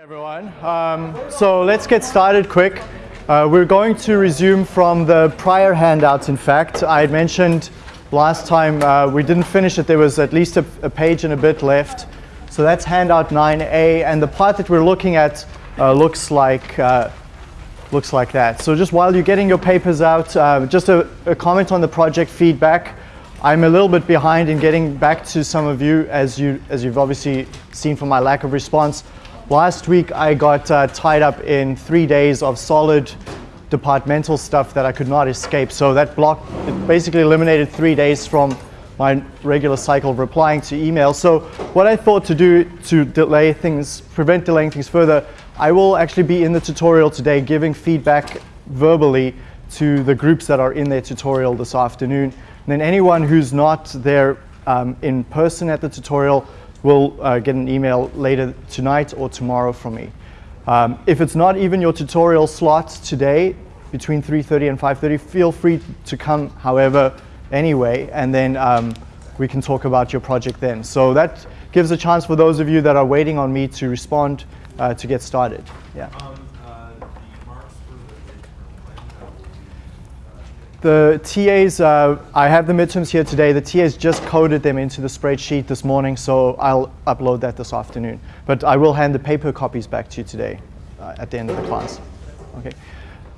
everyone. Um, so let's get started quick. Uh, we're going to resume from the prior handouts, in fact. I had mentioned last time uh, we didn't finish it. There was at least a, a, page and a bit left. So that's handout 9A, and the part that we're looking at uh, looks like uh, looks like that. So just while you're getting your papers out, uh, just a, a comment on the project feedback. I'm a little bit behind in getting back to some of you, as, you, as you've obviously seen from my lack of response. Last week I got uh, tied up in three days of solid departmental stuff that I could not escape. So that block basically eliminated three days from my regular cycle of replying to emails. So what I thought to do to delay things, prevent delaying things further, I will actually be in the tutorial today giving feedback verbally to the groups that are in their tutorial this afternoon. And then anyone who's not there um, in person at the tutorial will uh, get an email later tonight or tomorrow from me. Um, if it's not even your tutorial slot today, between 3.30 and 5.30, feel free to come, however, anyway, and then um, we can talk about your project then. So that gives a chance for those of you that are waiting on me to respond uh, to get started. Yeah. Um, The TAs, uh, I have the midterms here today. The TAs just coded them into the spreadsheet this morning, so I'll upload that this afternoon. But I will hand the paper copies back to you today uh, at the end of the class. Okay.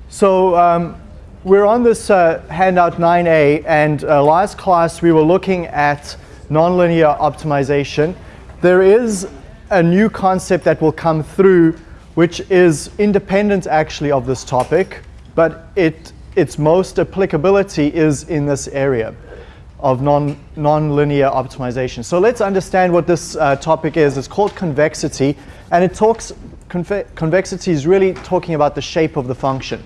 So um, we're on this uh, handout 9A, and uh, last class we were looking at nonlinear optimization. There is a new concept that will come through, which is independent actually of this topic, but it its most applicability is in this area of non, non-linear optimization. So let's understand what this uh, topic is. It's called convexity, and it talks, conve convexity is really talking about the shape of the function.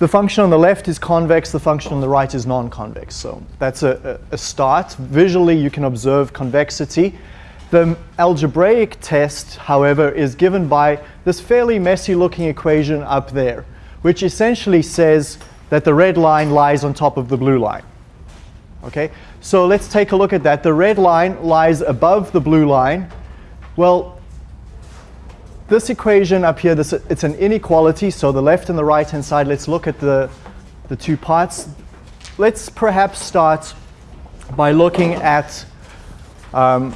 The function on the left is convex, the function on the right is non-convex. So that's a, a start. Visually, you can observe convexity. The algebraic test, however, is given by this fairly messy looking equation up there which essentially says that the red line lies on top of the blue line. Okay, so let's take a look at that. The red line lies above the blue line. Well, this equation up here, this, it's an inequality, so the left and the right hand side, let's look at the, the two parts. Let's perhaps start by looking at, um,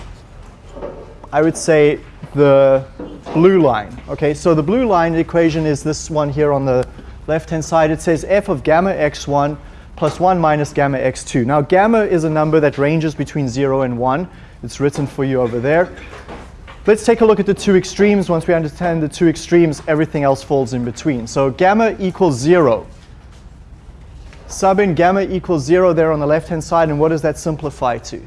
I would say, the blue line. Okay, so the blue line equation is this one here on the left-hand side. It says f of gamma x1 plus 1 minus gamma x2. Now gamma is a number that ranges between 0 and 1. It's written for you over there. Let's take a look at the two extremes. Once we understand the two extremes, everything else falls in between. So gamma equals 0. Sub in gamma equals 0 there on the left-hand side, and what does that simplify to?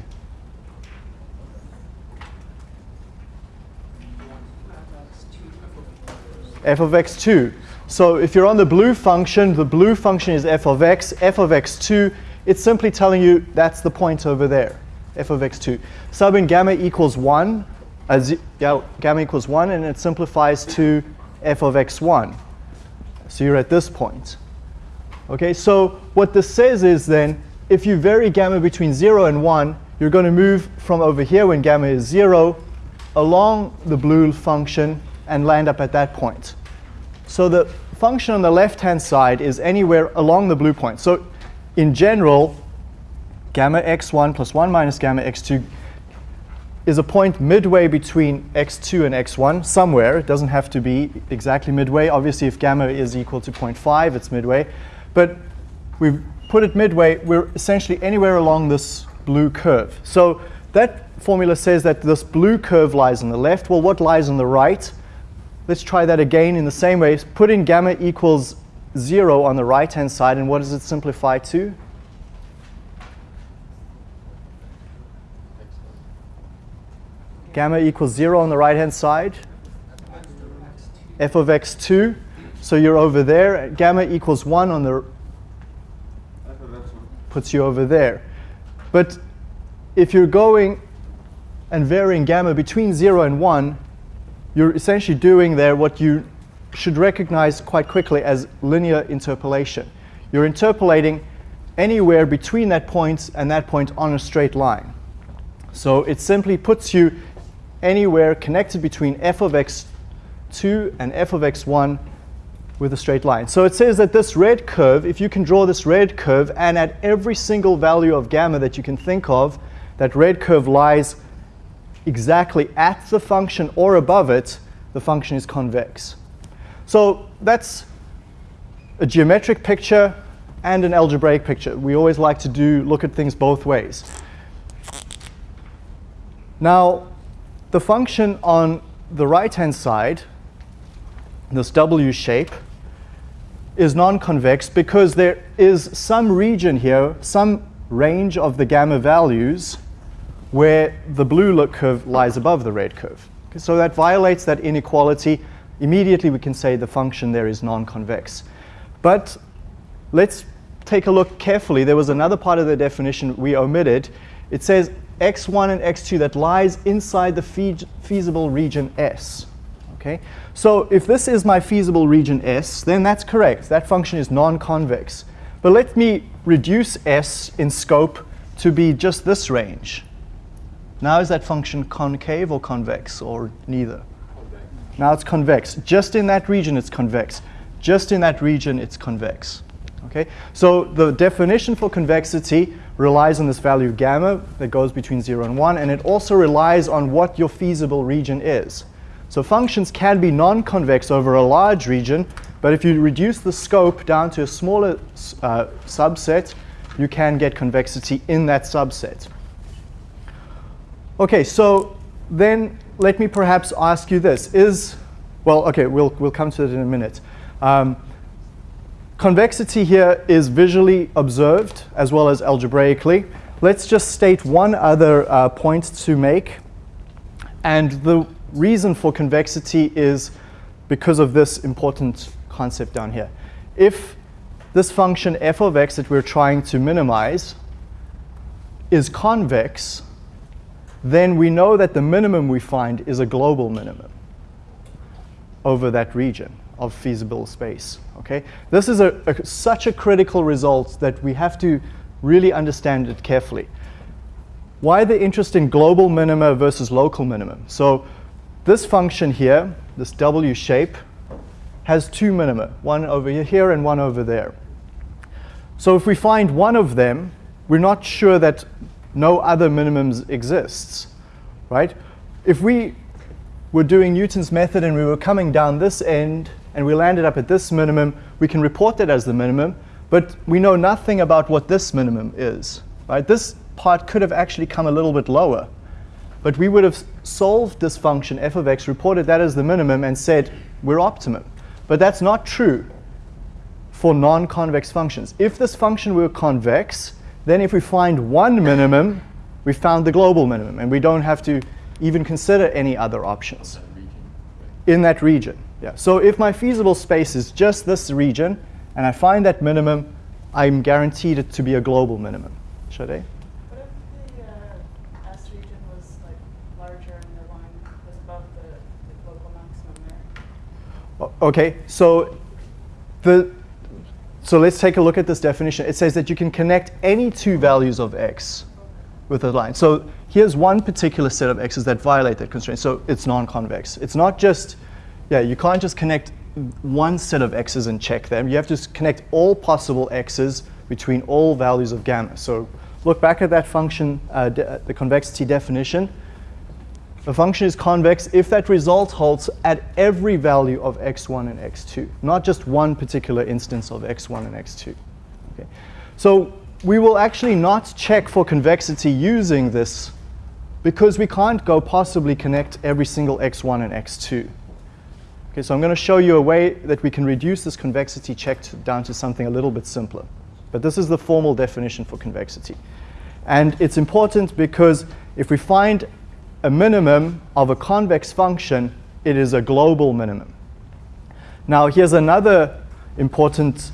F of x2. So if you're on the blue function, the blue function is f of x, f of x2, it's simply telling you that's the point over there, f of x2. Sub in gamma equals 1, as yeah, gamma equals 1, and it simplifies to f of x1. So you're at this point. Okay, so what this says is then, if you vary gamma between 0 and 1, you're going to move from over here when gamma is 0 along the blue function and land up at that point. So the function on the left-hand side is anywhere along the blue point. So in general, gamma x1 plus 1 minus gamma x2 is a point midway between x2 and x1, somewhere. It doesn't have to be exactly midway. Obviously, if gamma is equal to 0.5, it's midway. But we've put it midway. We're essentially anywhere along this blue curve. So that formula says that this blue curve lies on the left. Well, what lies on the right? Let's try that again in the same way. Put in gamma equals 0 on the right-hand side, and what does it simplify to? Gamma equals 0 on the right-hand side. f of x2. So you're over there. Gamma equals 1 on the puts you over there. But if you're going and varying gamma between 0 and 1, you're essentially doing there what you should recognize quite quickly as linear interpolation. You're interpolating anywhere between that point and that point on a straight line. So it simply puts you anywhere connected between f of x2 and f of x1 with a straight line. So it says that this red curve, if you can draw this red curve, and at every single value of gamma that you can think of, that red curve lies exactly at the function or above it, the function is convex. So that's a geometric picture and an algebraic picture. We always like to do look at things both ways. Now, the function on the right-hand side, this W shape, is non-convex because there is some region here, some range of the gamma values where the blue look curve lies above the red curve. So that violates that inequality. Immediately we can say the function there is non-convex. But let's take a look carefully. There was another part of the definition we omitted. It says x1 and x2 that lies inside the feasible region S. Okay? So if this is my feasible region S, then that's correct. That function is non-convex. But let me reduce S in scope to be just this range. Now is that function concave or convex or neither? Convex. Now it's convex. Just in that region it's convex. Just in that region it's convex. Okay? So the definition for convexity relies on this value gamma that goes between 0 and 1, and it also relies on what your feasible region is. So functions can be non-convex over a large region, but if you reduce the scope down to a smaller uh, subset, you can get convexity in that subset. Okay, so then let me perhaps ask you this. Is, well, okay, we'll, we'll come to it in a minute. Um, Convexity here is visually observed as well as algebraically. Let's just state one other uh, point to make. And the reason for convexity is because of this important concept down here. If this function f of x that we're trying to minimize is convex, then we know that the minimum we find is a global minimum over that region of feasible space. Okay, This is a, a, such a critical result that we have to really understand it carefully. Why the interest in global minima versus local minimum? So this function here, this W shape, has two minima, one over here and one over there. So if we find one of them, we're not sure that no other minimums exists, right? If we were doing Newton's method and we were coming down this end and we landed up at this minimum, we can report that as the minimum, but we know nothing about what this minimum is. Right? This part could have actually come a little bit lower, but we would have solved this function f of x, reported that as the minimum, and said we're optimum. But that's not true for non-convex functions. If this function were convex, then if we find one minimum, we found the global minimum, and we don't have to even consider any other options in that region. Yeah. So if my feasible space is just this region, and I find that minimum, I'm guaranteed it to be a global minimum. Should I? What if the uh, S region was like larger and the line was above the, the local maximum there? Okay, so the so let's take a look at this definition. It says that you can connect any two values of x with a line. So here's one particular set of x's that violate that constraint. So it's non-convex. It's not just yeah, you can't just connect one set of x's and check them. You have to connect all possible x's between all values of gamma. So look back at that function, uh, the convexity definition. The function is convex if that result holds at every value of x1 and x2, not just one particular instance of x1 and x2. Okay. So we will actually not check for convexity using this because we can't go possibly connect every single x1 and x2. Okay, so I'm going to show you a way that we can reduce this convexity check to, down to something a little bit simpler. But this is the formal definition for convexity. And it's important because if we find a minimum of a convex function, it is a global minimum. Now here's another important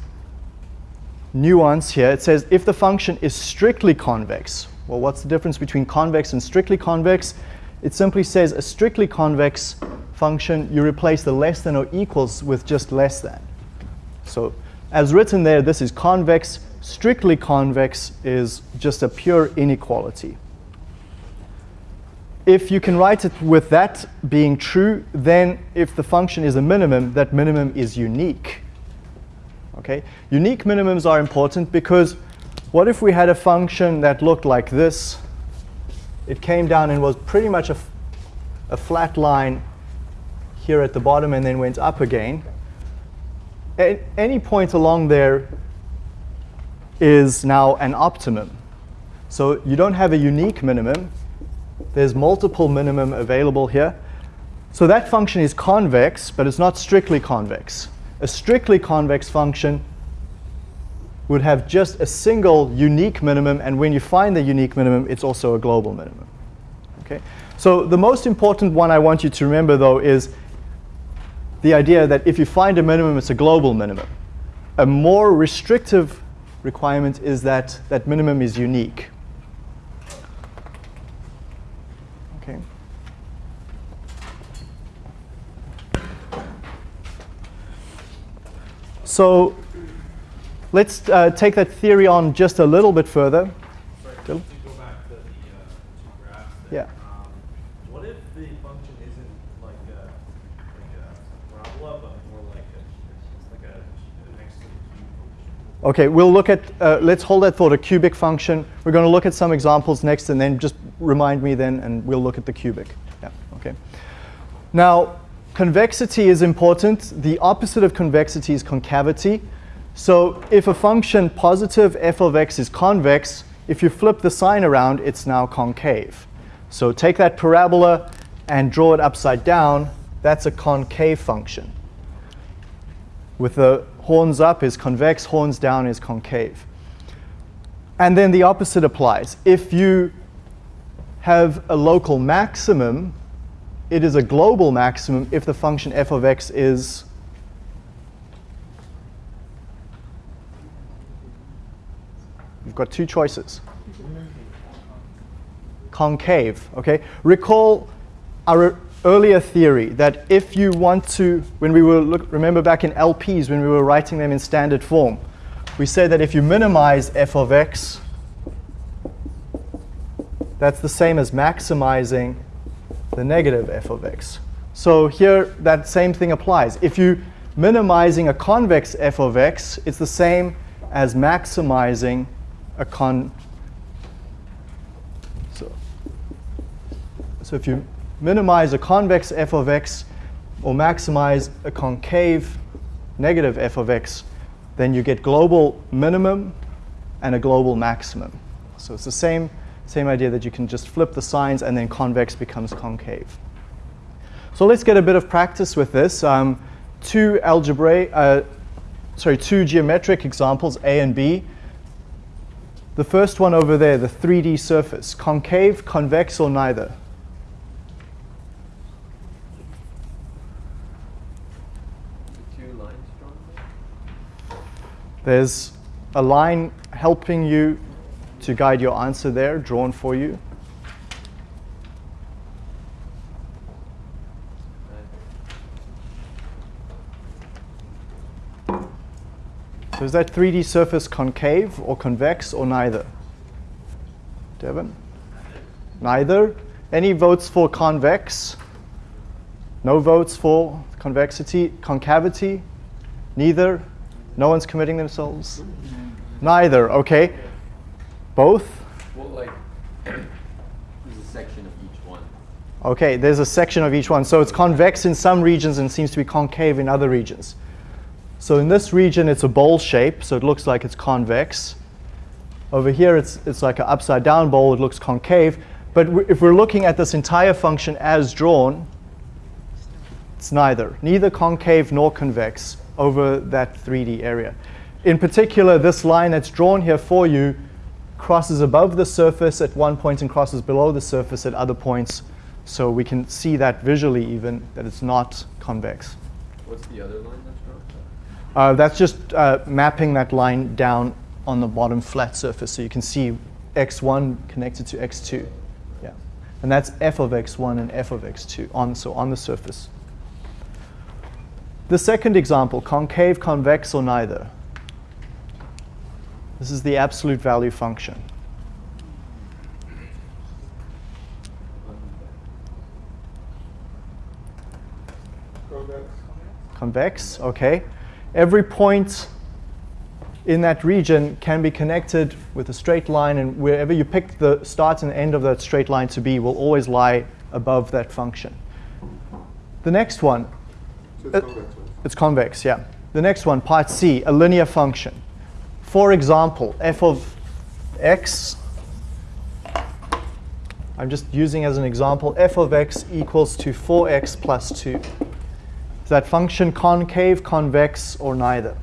nuance here. It says if the function is strictly convex, well, what's the difference between convex and strictly convex? It simply says a strictly convex function, you replace the less than or equals with just less than. So as written there, this is convex. Strictly convex is just a pure inequality. If you can write it with that being true, then if the function is a minimum, that minimum is unique. Okay? Unique minimums are important because what if we had a function that looked like this? It came down and was pretty much a, a flat line here at the bottom and then went up again. Any point along there is now an optimum. So you don't have a unique minimum. There's multiple minimum available here. So that function is convex, but it's not strictly convex. A strictly convex function would have just a single unique minimum, and when you find the unique minimum, it's also a global minimum. Okay? So the most important one I want you to remember, though, is the idea that if you find a minimum, it's a global minimum. A more restrictive requirement is that that minimum is unique. Okay. So let's uh, take that theory on just a little bit further. Sorry, to go back to the uh, two graphs Yeah. there. What if the function isn't like a, like a parabola, but more like a, like a, an x to the cube function? Okay, we'll look at, uh, let's hold that thought, a cubic function. We're going to look at some examples next and then just remind me then and we'll look at the cubic. Yeah, okay. Now, convexity is important. The opposite of convexity is concavity. So if a function positive f of x is convex, if you flip the sign around, it's now concave. So take that parabola and draw it upside down. That's a concave function with the horns up is convex, horns down is concave. And then the opposite applies. If you have a local maximum, it is a global maximum if the function f of x is You've got two choices. Concave, okay? Recall our earlier theory that if you want to, when we were, look, remember back in LPs when we were writing them in standard form, we said that if you minimize f of x, that's the same as maximizing the negative f of x. So here, that same thing applies. If you minimizing a convex f of x, it's the same as maximizing a con. So, so if you minimize a convex f of x or maximize a concave negative f of x, then you get global minimum and a global maximum. So it's the same, same idea that you can just flip the signs and then convex becomes concave. So let's get a bit of practice with this. Um, two algebraic, uh, sorry, two geometric examples, A and B. The first one over there, the 3D surface, concave, convex, or neither? There's a line helping you to guide your answer there, drawn for you. So is that 3D surface concave or convex or neither? Devin? Neither. Any votes for convex? No votes for convexity, concavity? Neither. No one's committing themselves? Neither. Okay. Both? Well, like, there's a section of each one. Okay, there's a section of each one. So it's convex in some regions and seems to be concave in other regions. So in this region, it's a bowl shape, so it looks like it's convex. Over here, it's, it's like an upside down bowl, it looks concave. But if we're looking at this entire function as drawn, it's neither, neither concave nor convex over that 3D area. In particular, this line that's drawn here for you crosses above the surface at one point and crosses below the surface at other points. So we can see that visually even, that it's not convex. What's the other line that's drawn? Uh, that's just uh, mapping that line down on the bottom flat surface. So you can see x1 connected to x2. Yeah. And that's f of x1 and f of x2, on, so on the surface. The second example, concave, convex, or neither. This is the absolute value function. Convex, okay. Every point in that region can be connected with a straight line and wherever you pick the start and end of that straight line to be will always lie above that function. The next one, so it's, uh, convex, right? it's convex, yeah. The next one, part C, a linear function. For example, f of x, I'm just using as an example, f of x equals to 4x plus 2. Is that function concave, convex, or neither?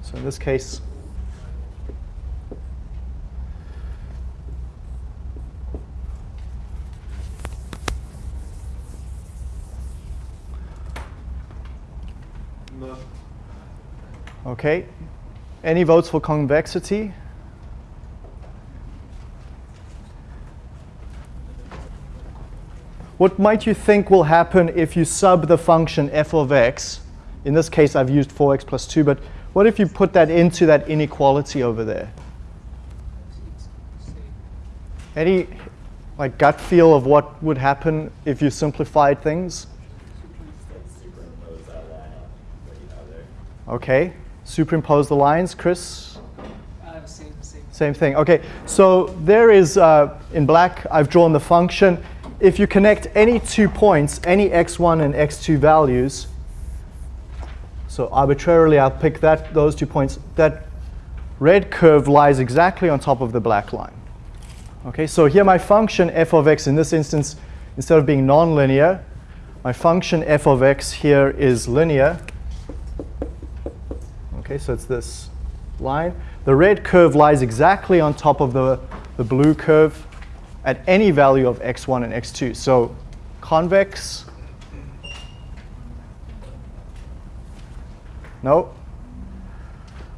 So in this case, No. okay. Any votes for convexity? What might you think will happen if you sub the function f of x? In this case, I've used 4x plus 2, but what if you put that into that inequality over there? Any like gut feel of what would happen if you simplified things? Superimpose that line on what you have there. Okay, superimpose the lines, Chris? Uh, same, same. Same thing. Okay, so there is, uh, in black, I've drawn the function. If you connect any two points, any x1 and x2 values, so arbitrarily I'll pick that, those two points, that red curve lies exactly on top of the black line. Okay, so here my function f of x in this instance, instead of being nonlinear, my function f of x here is linear. Okay, so it's this line. The red curve lies exactly on top of the, the blue curve at any value of x1 and x2. So convex, no.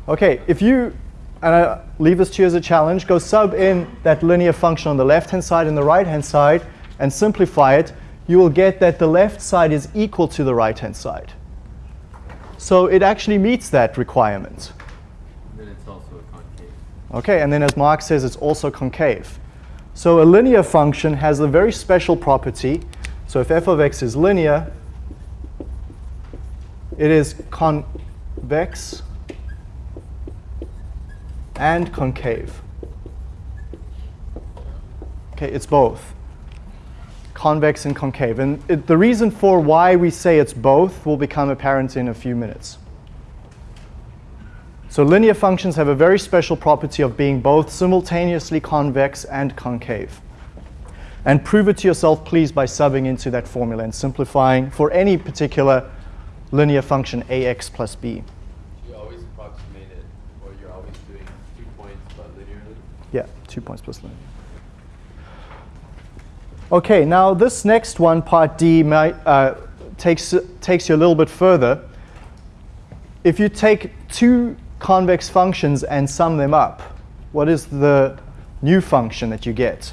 Okay, if you, and I leave this to you as a challenge, go sub in that linear function on the left-hand side and the right-hand side and simplify it, you will get that the left side is equal to the right-hand side. So it actually meets that requirement. Then it's also a concave. Okay, and then as Mark says, it's also concave. So a linear function has a very special property. So if f of x is linear, it is convex and concave. Okay, it's both. Convex and concave. And it, the reason for why we say it's both will become apparent in a few minutes. So linear functions have a very special property of being both simultaneously convex and concave. And prove it to yourself, please, by subbing into that formula and simplifying for any particular linear function ax plus b. You always approximate it, or you're always doing two points but linearly? Yeah, two points plus linear. Okay, now this next one, part D, might, uh, takes, takes you a little bit further. If you take two convex functions and sum them up, what is the new function that you get?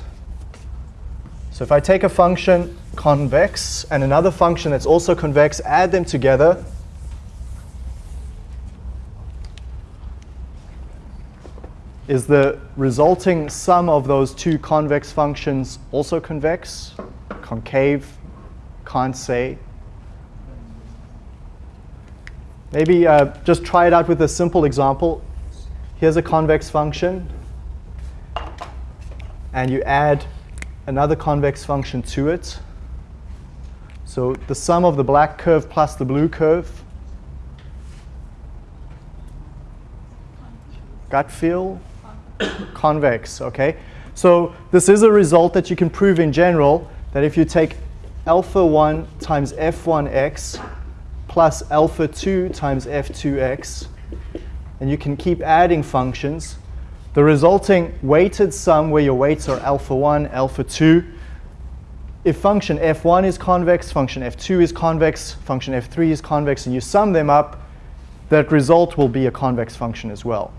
So if I take a function convex and another function that's also convex, add them together, is the resulting sum of those two convex functions also convex? Concave? Can't say. Maybe uh, just try it out with a simple example. Here's a convex function, and you add another convex function to it. So the sum of the black curve plus the blue curve. Gut feel? Convex, okay? So this is a result that you can prove in general, that if you take alpha 1 times f1x plus alpha 2 times f2x, and you can keep adding functions, the resulting weighted sum where your weights are alpha 1, alpha 2, if function f1 is convex, function f2 is convex, function f3 is convex, and you sum them up, that result will be a convex function as well.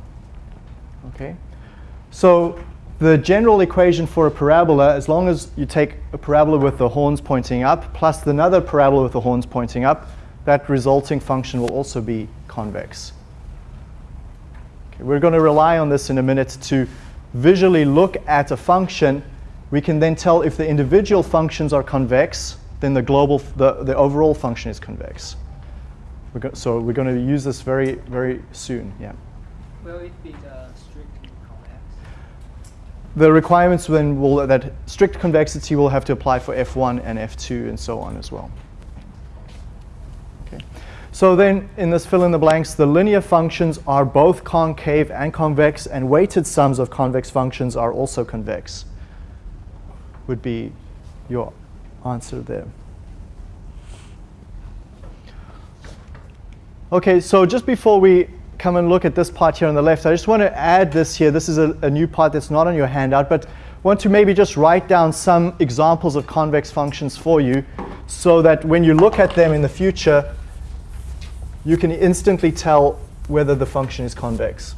Okay? So the general equation for a parabola, as long as you take a parabola with the horns pointing up plus another parabola with the horns pointing up, that resulting function will also be convex. Okay, we're going to rely on this in a minute to visually look at a function. We can then tell if the individual functions are convex then the global, the, the overall function is convex. We're so we're going to use this very, very soon, yeah. Will it be? The requirements then will, that strict convexity will have to apply for F1 and F2 and so on as well. Okay. So then in this fill in the blanks, the linear functions are both concave and convex and weighted sums of convex functions are also convex. Would be your answer there. Okay, so just before we come and look at this part here on the left, I just want to add this here. This is a, a, new part that's not on your handout, but want to maybe just write down some examples of convex functions for you so that when you look at them in the future, you can instantly tell whether the function is convex.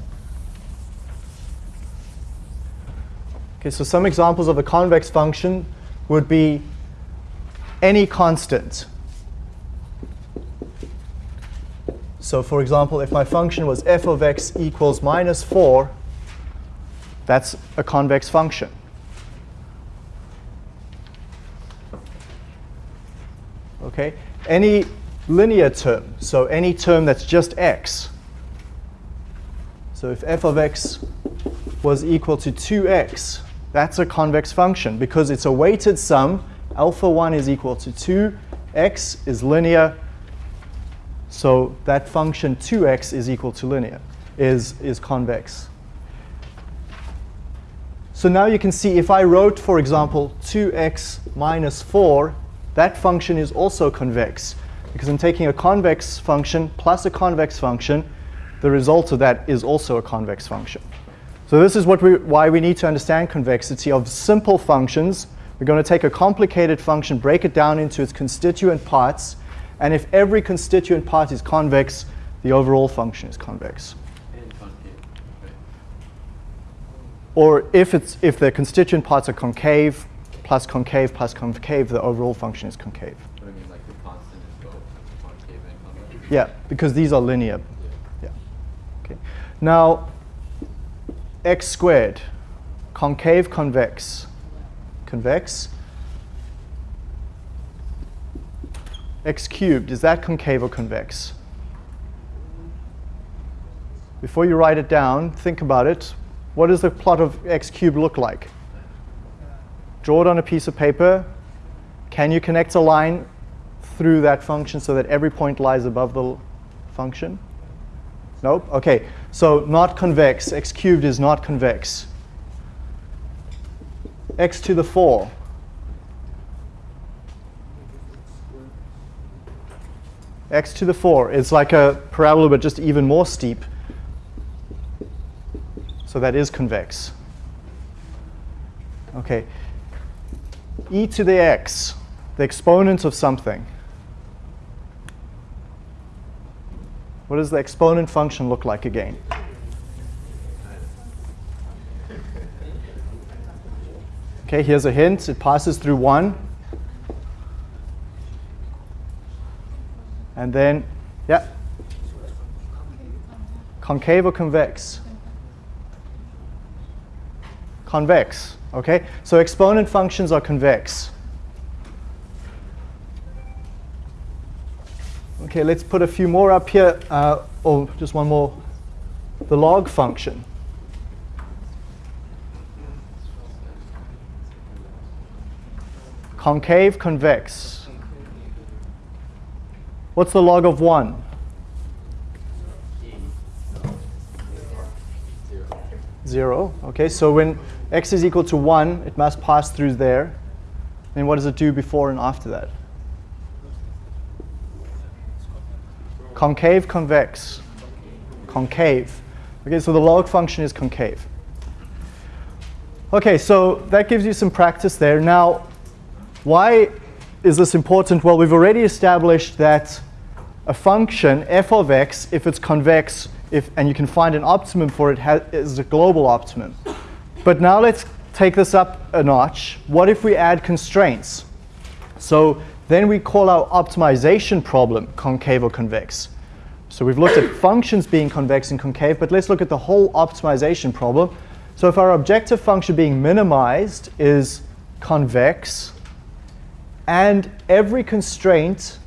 Okay, so some examples of a convex function would be any constant. So for example, if my function was f of x equals minus 4, that's a convex function. Okay, any linear term, so any term that's just x. So if f of x was equal to 2x, that's a convex function because it's a weighted sum. Alpha 1 is equal to 2, x is linear, so that function 2x is equal to linear, is, is convex. So now you can see if I wrote, for example, 2x minus 4, that function is also convex. Because I'm taking a convex function plus a convex function, the result of that is also a convex function. So this is what we, why we need to understand convexity of simple functions. We're going to take a complicated function, break it down into its constituent parts, and if every constituent part is convex, the overall function is convex. And concave, right? Or if, it's, if the constituent parts are concave, plus concave, plus concave, the overall function is concave. I mean, like the constant is both concave? Yeah, because these are linear. Yeah. Yeah. Okay. Now, x squared, concave, convex. Convex. X cubed, is that concave or convex? Before you write it down, think about it. What does the plot of x cubed look like? Draw it on a piece of paper. Can you connect a line through that function so that every point lies above the function? Nope? Okay, so not convex. x cubed is not convex. x to the 4. X to the 4 is like a parabola but just even more steep. So that is convex. Okay. e to the x, the exponent of something. What does the exponent function look like again? Okay, here's a hint. It passes through 1. And then, yeah. Concave or convex? Convex, okay? So exponent functions are convex. Okay, let's put a few more up here. Uh, oh, just one more. The log function. Concave, convex. What's the log of 1? Zero. 0. Okay, so when x is equal to 1, it must pass through there. And what does it do before and after that? Concave, convex. Concave. Okay, so the log function is concave. Okay, so that gives you some practice there. Now, why is this important? Well, we've already established that a function, f of x, if it's convex, if, and you can find an optimum for it, is a global optimum. But now let's take this up a notch. What if we add constraints? So then we call our optimization problem concave or convex. So we've looked at functions being convex and concave, but let's look at the whole optimization problem. So if our objective function being minimized is convex, And every constraint,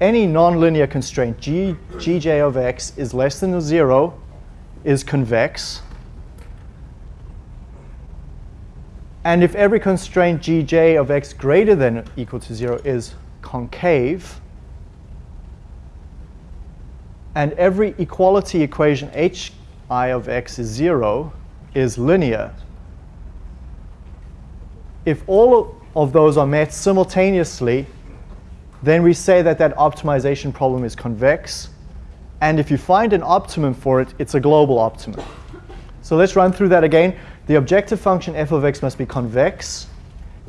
any nonlinear constraint, g, gj of x is less than or 0, is convex. And if every constraint gj of x greater than or equal to 0 is concave, and every equality equation hi of x is 0 is linear, if all of those are met simultaneously, then we say that that optimization problem is convex. And if you find an optimum for it, it's a global optimum. So let's run through that again. The objective function f of x must be convex.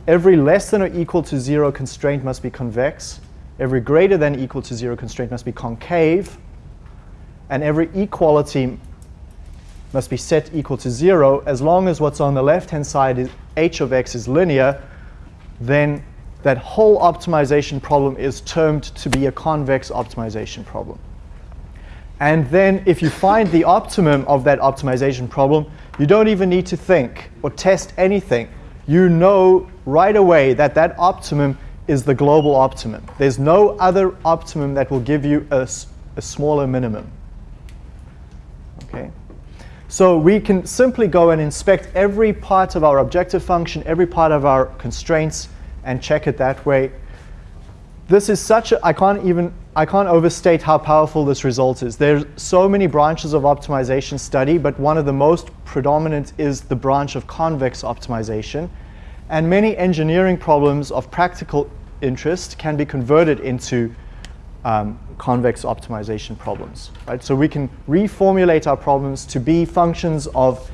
Every less than or equal to 0 constraint must be convex. Every greater than or equal to 0 constraint must be concave. And every equality must be set equal to 0 as long as what's on the left-hand side is h of x is linear, then that whole optimization problem is termed to be a convex optimization problem. And then if you find the optimum of that optimization problem, you don't even need to think or test anything. You know right away that that optimum is the global optimum. There's no other optimum that will give you a, a smaller minimum. Okay. So we can simply go and inspect every part of our objective function, every part of our constraints, and check it that way. This is such a, I can't even, I can't overstate how powerful this result is. There's so many branches of optimization study, but one of the most predominant is the branch of convex optimization. And many engineering problems of practical interest can be converted into um, convex optimization problems. Right? So we can reformulate our problems to be functions of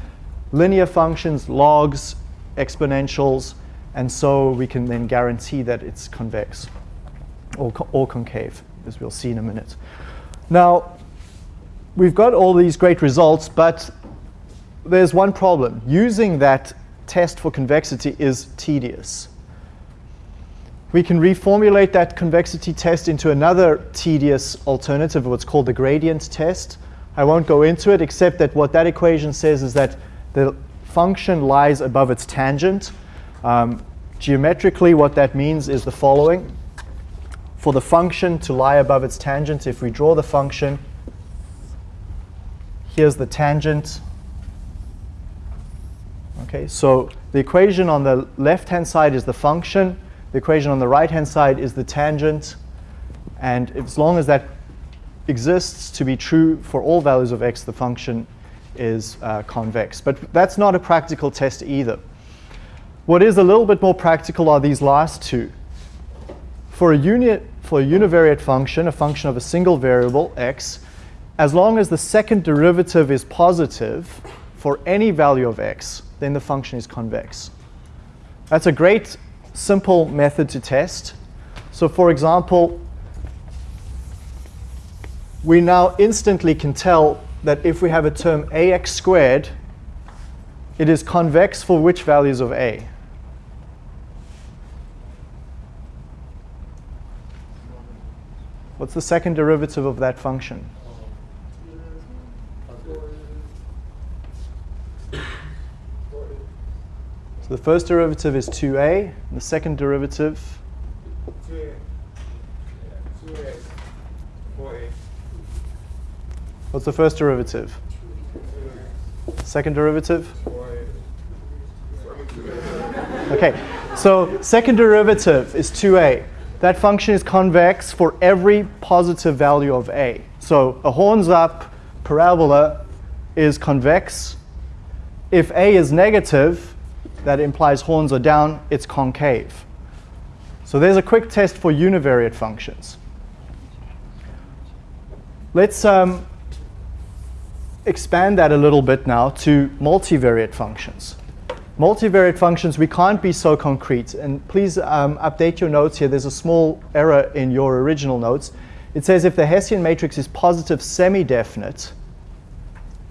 linear functions, logs, exponentials, and so we can then guarantee that it's convex or, co or concave, as we'll see in a minute. Now, we've got all these great results, but there's one problem. Using that test for convexity is tedious. We can reformulate that convexity test into another tedious alternative, what's called the gradient test. I won't go into it, except that what that equation says is that the function lies above its tangent. Um, geometrically, what that means is the following. For the function to lie above its tangent, if we draw the function, here's the tangent. Okay, so the equation on the left-hand side is the function. The equation on the right-hand side is the tangent. And as long as that exists to be true for all values of x, the function is uh, convex. But that's not a practical test either. What is a little bit more practical are these last two. For a, unit, for a univariate function, a function of a single variable, x, as long as the second derivative is positive for any value of x, then the function is convex. That's a great simple method to test. So for example, we now instantly can tell that if we have a term ax squared, it is convex for which values of a? What's the second derivative of that function? The first derivative is 2a, and the second derivative 2a. 2a. 4a. What's the first derivative? Second derivative? Okay, so second derivative is 2a. That function is convex for every positive value of a. So a horns up parabola is convex. If a is negative, that implies horns are down, it's concave. So there's a quick test for univariate functions. Let's um, expand that a little bit now to multivariate functions. Multivariate functions, we can't be so concrete. And please um, update your notes here. There's a small error in your original notes. It says if the Hessian matrix is positive semi-definite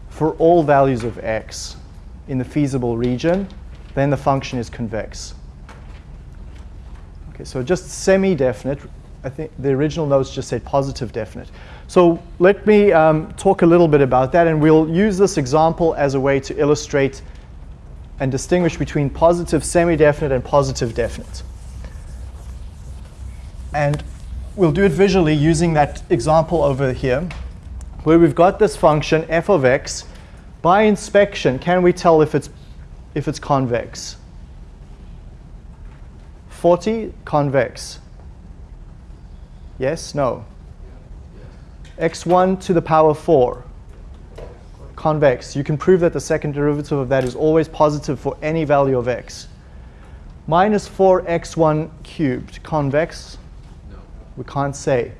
for all values of x in the feasible region, then the function is convex. Okay, so just semi-definite. I think the original notes just said positive definite. So let me um, talk a little bit about that, and we'll use this example as a way to illustrate and distinguish between positive semi-definite and positive definite. And we'll do it visually using that example over here, where we've got this function f of x. By inspection, can we tell if it's, if it's convex? 40, convex. Yes, no? x1 to the power 4, convex. You can prove that the second derivative of that is always positive for any value of x. Minus 4x1 cubed, convex? No. We can't say.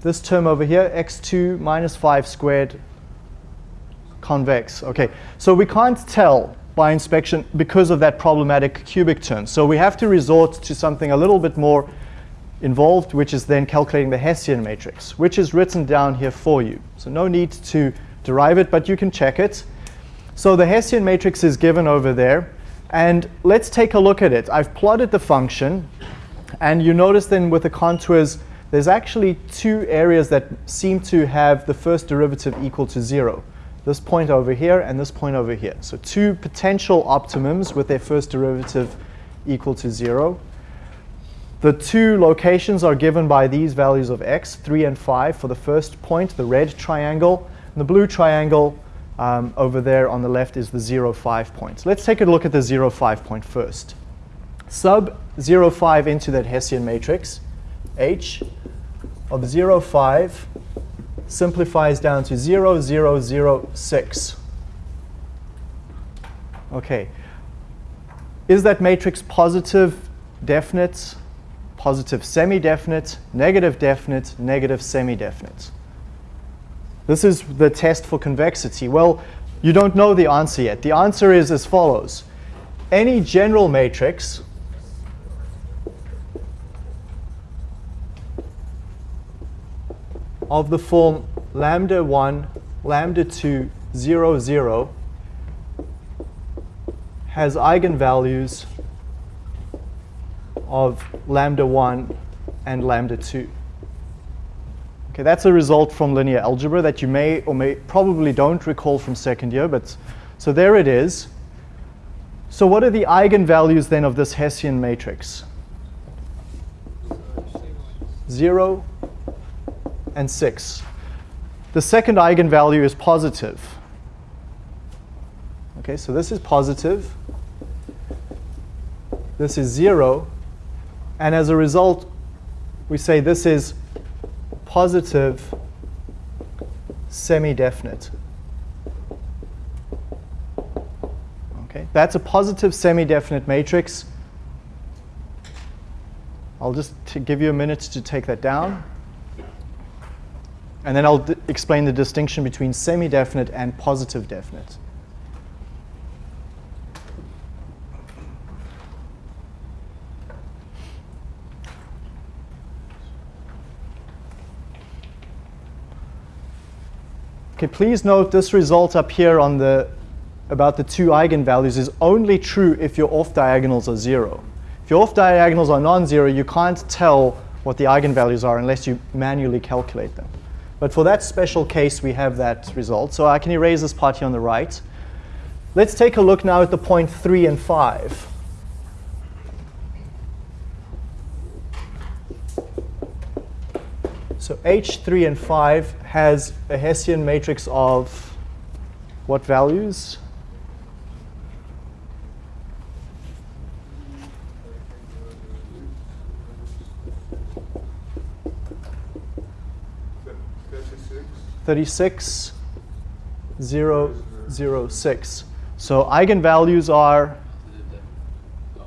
This term over here, x2 minus 5 squared, convex. Okay, so we can't tell by inspection because of that problematic cubic term. So we have to resort to something a little bit more involved, which is then calculating the Hessian matrix, which is written down here for you. So no need to derive it, but you can check it. So the Hessian matrix is given over there. And let's take a look at it. I've plotted the function. And you notice then with the contours, there's actually two areas that seem to have the first derivative equal to 0. This point over here and this point over here. So two potential optimums with their first derivative equal to 0. The two locations are given by these values of x, 3 and 5 for the first point, the red triangle. And the blue triangle um, over there on the left is the 0, 5 point. Let's take a look at the 0, 5 point first. Sub 0, 5 into that Hessian matrix, h of 0, 5 simplifies down to 0, 0, 0, 6. Okay. Is that matrix positive, definite, positive semi-definite, negative definite, negative semi-definite. This is the test for convexity. Well, you don't know the answer yet. The answer is as follows. Any general matrix of the form lambda 1, lambda 2, 0, 0 has eigenvalues of lambda 1 and lambda 2. Okay, that's a result from linear algebra that you may or may probably don't recall from second year, but so there it is. So what are the eigenvalues then of this Hessian matrix? 0 and 6. The second eigenvalue is positive. Okay, so this is positive. This is 0. And as a result, we say this is positive semi-definite. Okay, that's a positive semi-definite matrix. I'll just give you a minute to take that down. And then I'll explain the distinction between semi-definite and positive definite. Okay, please note this result up here on the about the two eigenvalues is only true if your off diagonals are zero. If your off diagonals are non-zero, you can't tell what the eigenvalues are unless you manually calculate them. But for that special case, we have that result. So I can erase this part here on the right. Let's take a look now at the point 3 and 5. So H3 and 5 has a Hessian matrix of what values? Thirty-six, zero, zero, six. So eigenvalues are Oh,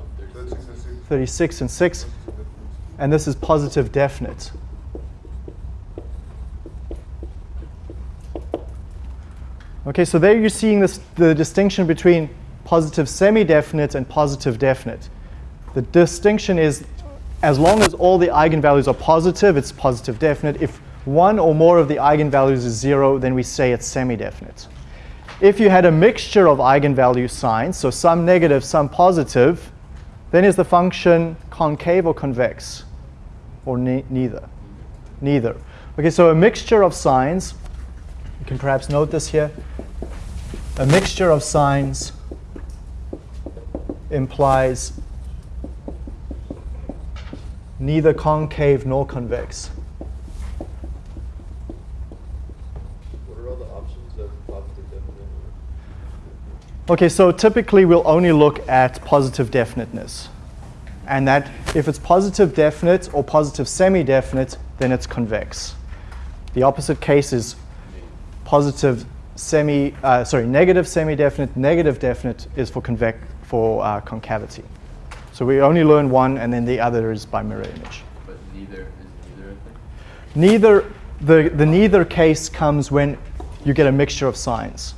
36 and 6, and this is positive definite. Okay, so there you're seeing this, the distinction between positive semi-definite and positive definite. The distinction is as long as all the eigenvalues are positive, it's positive definite. If one or more of the eigenvalues is zero, then we say it's semi-definite. If you had a mixture of eigenvalue signs, so some negative, some positive, then is the function concave or convex? Or ne neither? Neither. Okay, so a mixture of signs, you can perhaps note this here, a mixture of signs implies neither concave nor convex. What are all the options of positive definite? Okay, so typically we'll only look at positive definiteness. And that if it's positive definite or positive semi-definite, then it's convex. The opposite case is positive semi, uh, sorry, negative semi-definite, negative definite is for convex, for uh, concavity. So we only learn one and then the other is by mirror image. But neither is neither? Neither, the, the neither case comes when you get a mixture of signs.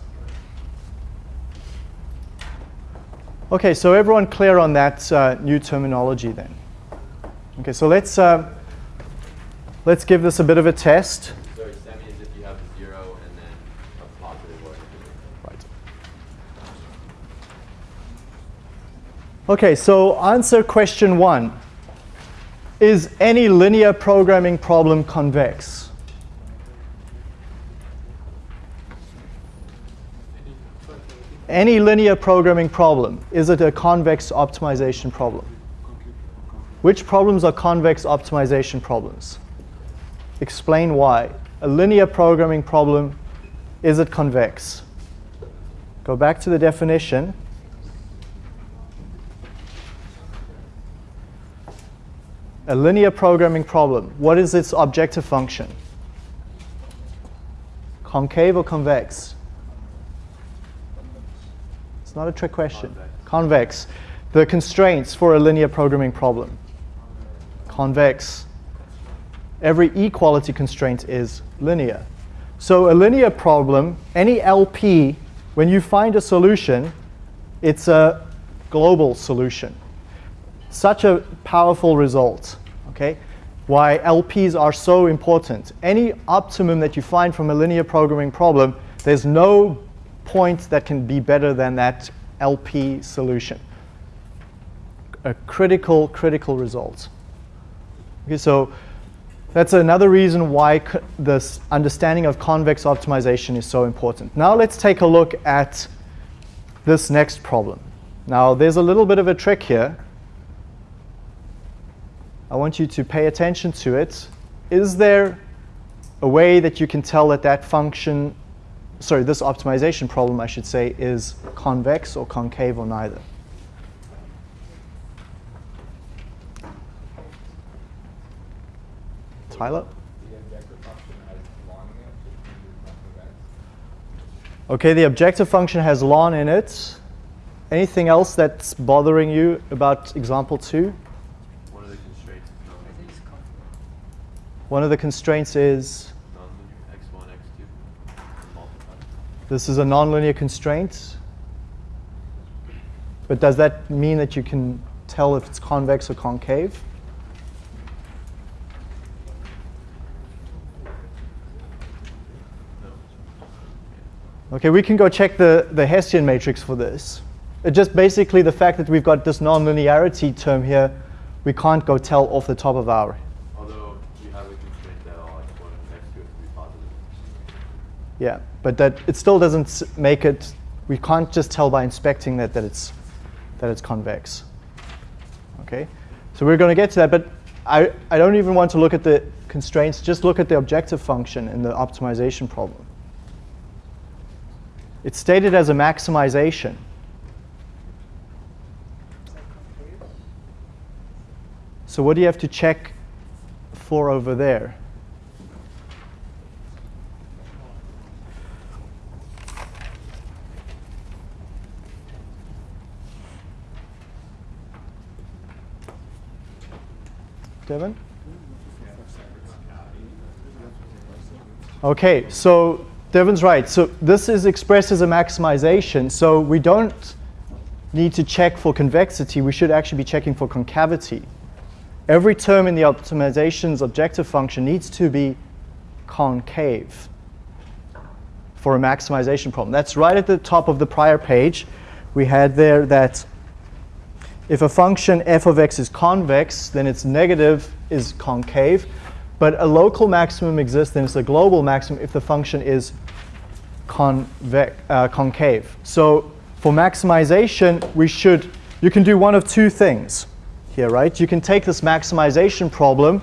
Okay, so everyone clear on that uh, new terminology then? Okay, so let's, uh, let's give this a bit of a test. Sorry, semi is if you have a zero and then a positive or. Right. Okay, so answer question one. Is any linear programming problem convex? Any linear programming problem, is it a convex optimization problem? Which problems are convex optimization problems? Explain why. A linear programming problem, is it convex? Go back to the definition. A linear programming problem, what is its objective function? Concave or convex? It's not a trick question. Convex. The constraints for a linear programming problem. Convex. Every equality constraint is linear. So a linear problem, any LP, when you find a solution, it's a global solution. Such a powerful result, okay? Why LPs are so important. Any optimum that you find from a linear programming problem, there's no point that can be better than that LP solution. A critical, critical result. Okay, so that's another reason why this understanding of convex optimization is so important. Now let's take a look at this next problem. Now there's a little bit of a trick here. I want you to pay attention to it. Is there a way that you can tell that that function, sorry, this optimization problem, I should say, is convex or concave or neither? Tyler? Okay, the objective function has ln in it. Anything else that's bothering you about example two? One of the constraints is I non-linear. think it's con- One of the constraints is Non-linear, x1, x2, multiplied. This is a nonlinear constraint. But does that mean that you can tell if it's convex or concave? Okay, we can go check the, the Hessian matrix for this. It just basically the fact that we've got this nonlinearity term here, we can't go tell off the top of our. Although you have a constraint that all x1 and x2 to be positive. Yeah, but that it still doesn't make it. We can't just tell by inspecting that that it's that it's convex. Okay, so we're going to get to that, but I I don't even want to look at the constraints. Just look at the objective function in the optimization problem. It's stated as a maximization. So what do you have to check for over there? Devin? Okay, so Devin's right. So this is expressed as a maximization. So we don't need to check for convexity. We should actually be checking for concavity. Every term in the optimization's objective function needs to be concave for a maximization problem. That's right at the top of the prior page. We had there that if a function f of x is convex, then its negative is concave. But a local maximum exists, then it's a global maximum if the function is convex, uh, concave. So for maximization, we should, you can do one of two things. here, right? You can take this maximization problem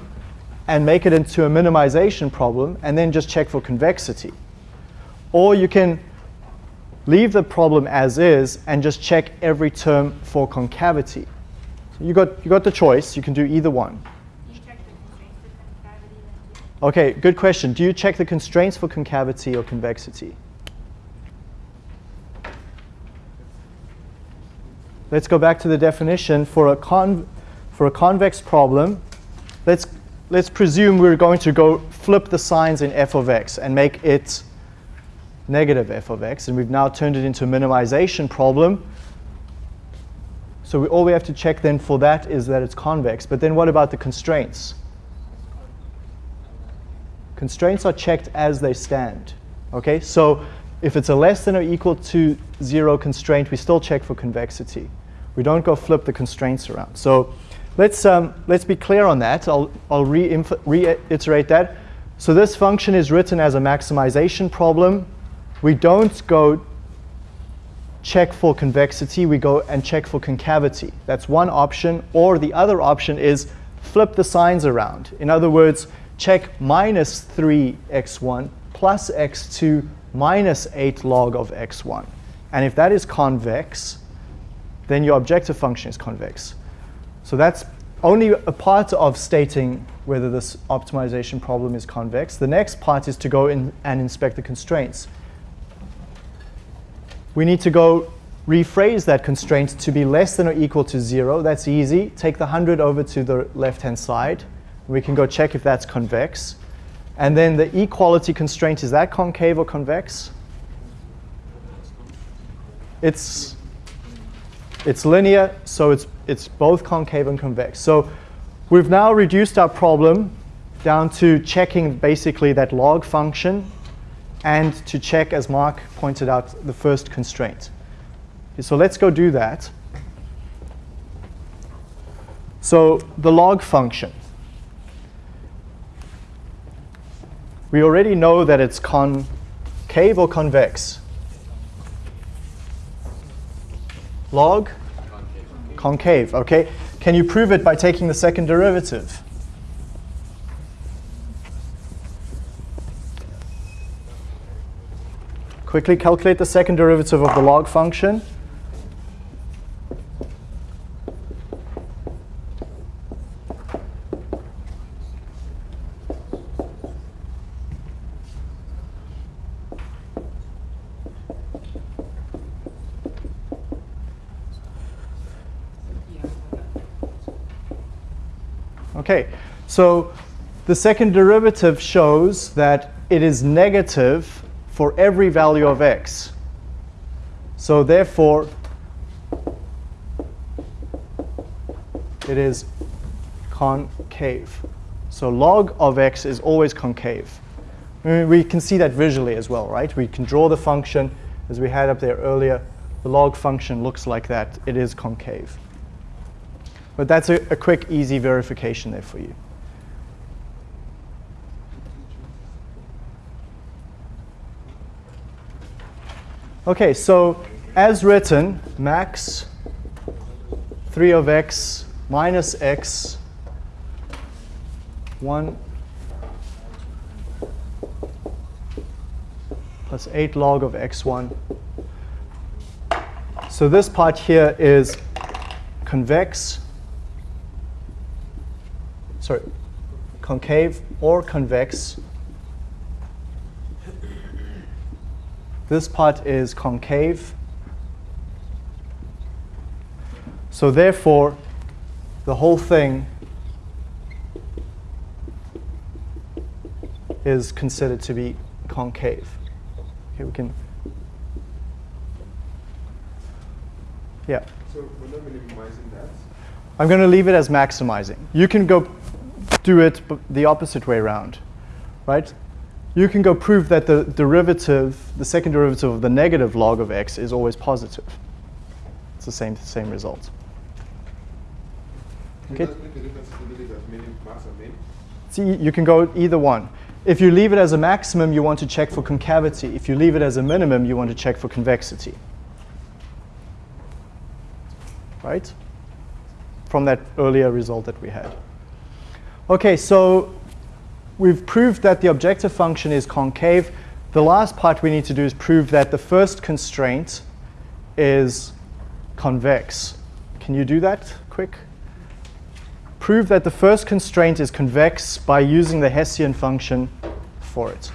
and make it into a minimization problem and then just check for convexity. Or you can leave the problem as is and just check every term for concavity. So you got, you got the choice. You can do either one. Okay, good question. Do you check the constraints for concavity or convexity? Let's go back to the definition for a con for a convex problem. Let's let's presume we're going to go flip the signs in f of x and make it negative f of x, and we've now turned it into a minimization problem. So we, all we have to check then for that is that it's convex. But then what about the constraints? Constraints are checked as they stand. Okay, so if it's a less than or equal to zero constraint, we still check for convexity. We don't go flip the constraints around. So let's, um, let's be clear on that. I'll, I'll reiterate that. So this function is written as a maximization problem. We don't go check for convexity, we go and check for concavity. That's one option. Or the other option is flip the signs around. In other words, check minus 3x1 plus x2 minus 8 log of x1. And if that is convex, then your objective function is convex. So that's only a part of stating whether this optimization problem is convex. The next part is to go in and inspect the constraints. We need to go rephrase that constraint to be less than or equal to 0. That's easy. Take the 100 over to the left-hand side. We can go check if that's convex. And then the equality constraint, is that concave or convex? It's, it's linear, so it's, it's both concave and convex. So we've now reduced our problem down to checking basically that log function and to check, as Mark pointed out, the first constraint. So let's go do that. So the log function. We already know that it's concave or convex. Log? Concave. Concave, okay. Can you prove it by taking the second derivative? Quickly calculate the second derivative of the log function. Okay, so the second derivative shows that it is negative for every value of x. So therefore, it is concave. So log of x is always concave. We can see that visually as well, right? We can draw the function as we had up there earlier. The log function looks like that. It is concave. But that's a, a quick, easy verification there for you. Okay, so as written, max 3 of x minus x 1 plus 8 log of x1. So this part here is convex, sorry, concave or convex. This part is concave. So therefore, the whole thing is considered to be concave. Okay, we can. Yeah. So we're not minimizing that. I'm going to leave it as maximizing. You can go do it the opposite way around, right? You can go prove that the derivative, the second derivative of the negative log of x is always positive. It's the same, same result. Okay. Does that make a difference if you leave it as minim, max, and min? See, you can go either one. If you leave it as a maximum, you want to check for concavity. If you leave it as a minimum, you want to check for convexity. Right? from that earlier result that we had. Okay, so we've proved that the objective function is concave. The last part we need to do is prove that the first constraint is convex. Can you do that quick? Prove that the first constraint is convex by using the Hessian function for it.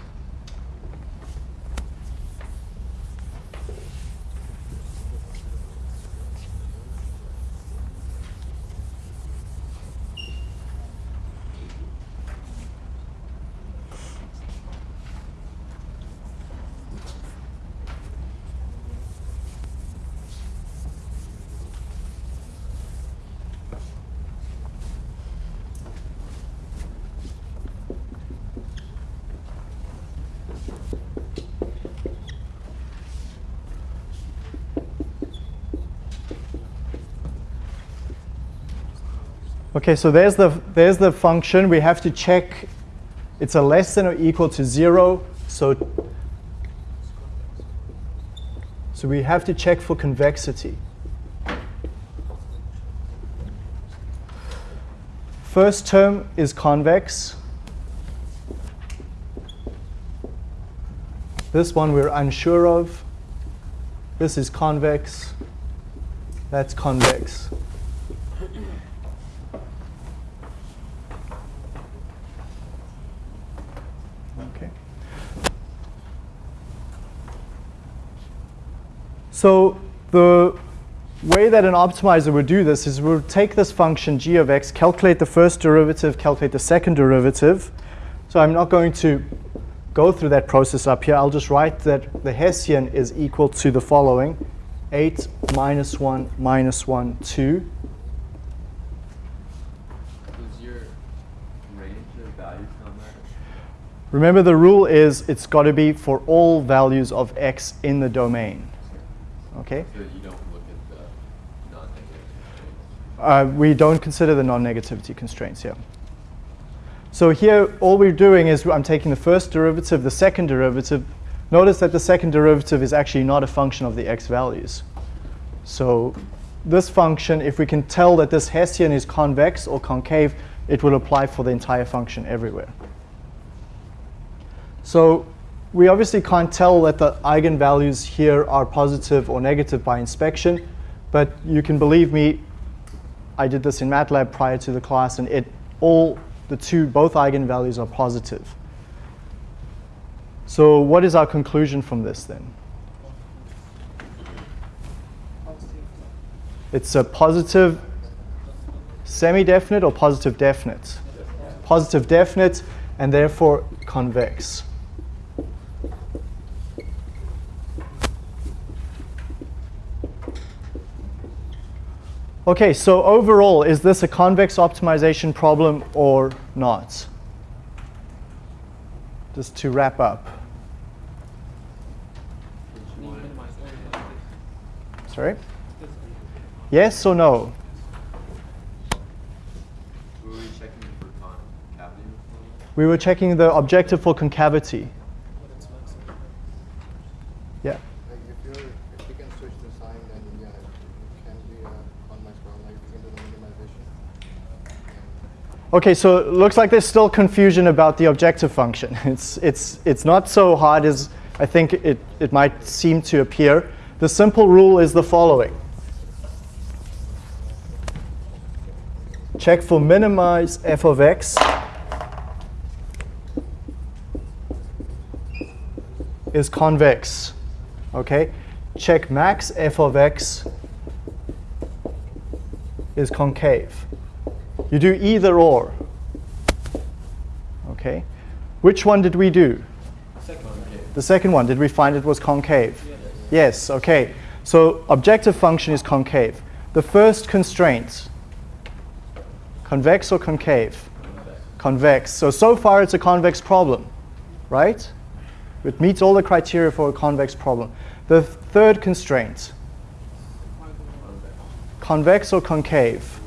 Okay, so there's the, there's the function. We have to check it's a less than or equal to 0. So, so we have to check for convexity. First term is convex. This one we're unsure of. This is convex. That's convex. Okay. So the way that an optimizer would do this is we'll take this function g of x, calculate the first derivative, calculate the second derivative. So I'm not going to go through that process up here. I'll just write that the Hessian is equal to the following. 8 minus 1 minus 1, 2. Does your range of values on that? Remember the rule is it's got to be for all values of x in the domain. Okay? So you don't look at the non-negative constraints? Uh, we don't consider the non-negativity constraints here. So here, all we're doing is I'm taking the first derivative, the second derivative. Notice that the second derivative is actually not a function of the x values. So this function, if we can tell that this Hessian is convex or concave, it will apply for the entire function everywhere. So we obviously can't tell that the eigenvalues here are positive or negative by inspection, but you can believe me, I did this in MATLAB prior to the class, and it all the two both eigenvalues are positive. So what is our conclusion from this then? It's a positive semi-definite or positive definite? Positive definite and therefore convex. Okay, so overall, is this a convex optimization problem or not? Just to wrap up. Sorry? Yes or no? Were we checking for concavity? We were checking the objective for concavity. Yeah. Like if you if you can switch the sign, then yeah, it can be a convex problem. Like you can do the minimization. Okay, so it looks like there's still confusion about the objective function. It's, it's, it's not so hard as I think it, it might seem to appear. The simple rule is the following. Check for minimize f of x is convex. Okay? Check max f of x is concave. You do either or. Okay? Which one did we do? The second one. Did we find it was concave? Yes, okay. So objective function is concave. The first constraint, convex or concave? Convex. So, so far it's a convex problem, right? It meets all the criteria for a convex problem. The third constraint, convex or concave?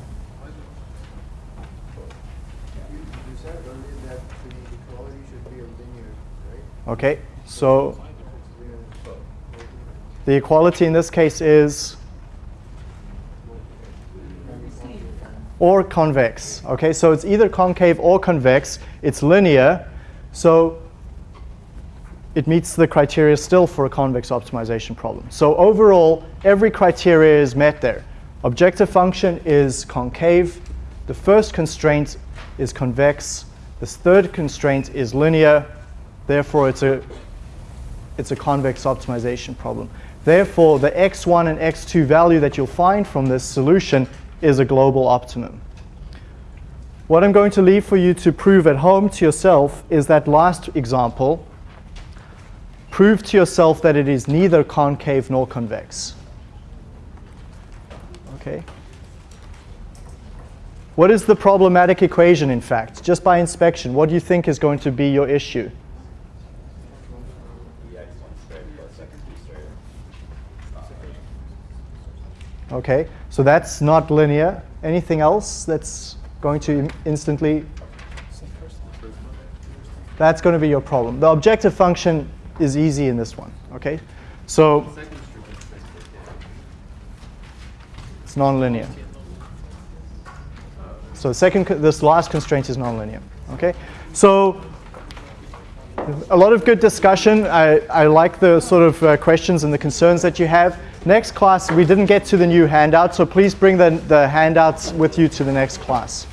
You, you said earlier that the equality should be a linear, right? Okay, so the equality in this case is or convex. Okay, so it's either concave or convex. It's linear, so it meets the criteria still for a convex optimization problem. So overall, every criteria is met there. Objective function is concave. The first constraint is convex. The third constraint is linear. Therefore, it's a, it's a convex optimization problem. Therefore, the x1 and x2 value that you'll find from this solution is a global optimum. What I'm going to leave for you to prove at home to yourself is that last example. Prove to yourself that it is neither concave nor convex. Okay. What is the problematic equation, in fact? Just by inspection, what do you think is going to be your issue? EX one straight plus X two straight. Okay, so that's not linear. Anything else that's going to instantly? That's going to be your problem. The objective function is easy in this one. Okay, so it's nonlinear. So second, this last constraint is nonlinear. Okay, so a lot of good discussion. I, I like the sort of uh, questions and the concerns that you have. Next class, we didn't get to the new handout, so please bring the, the handouts with you to the next class.